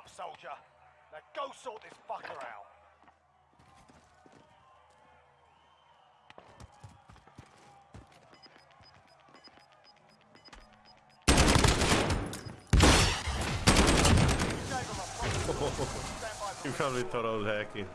up, soldier. Now go sort this fucker out. You probably thought I was hacking.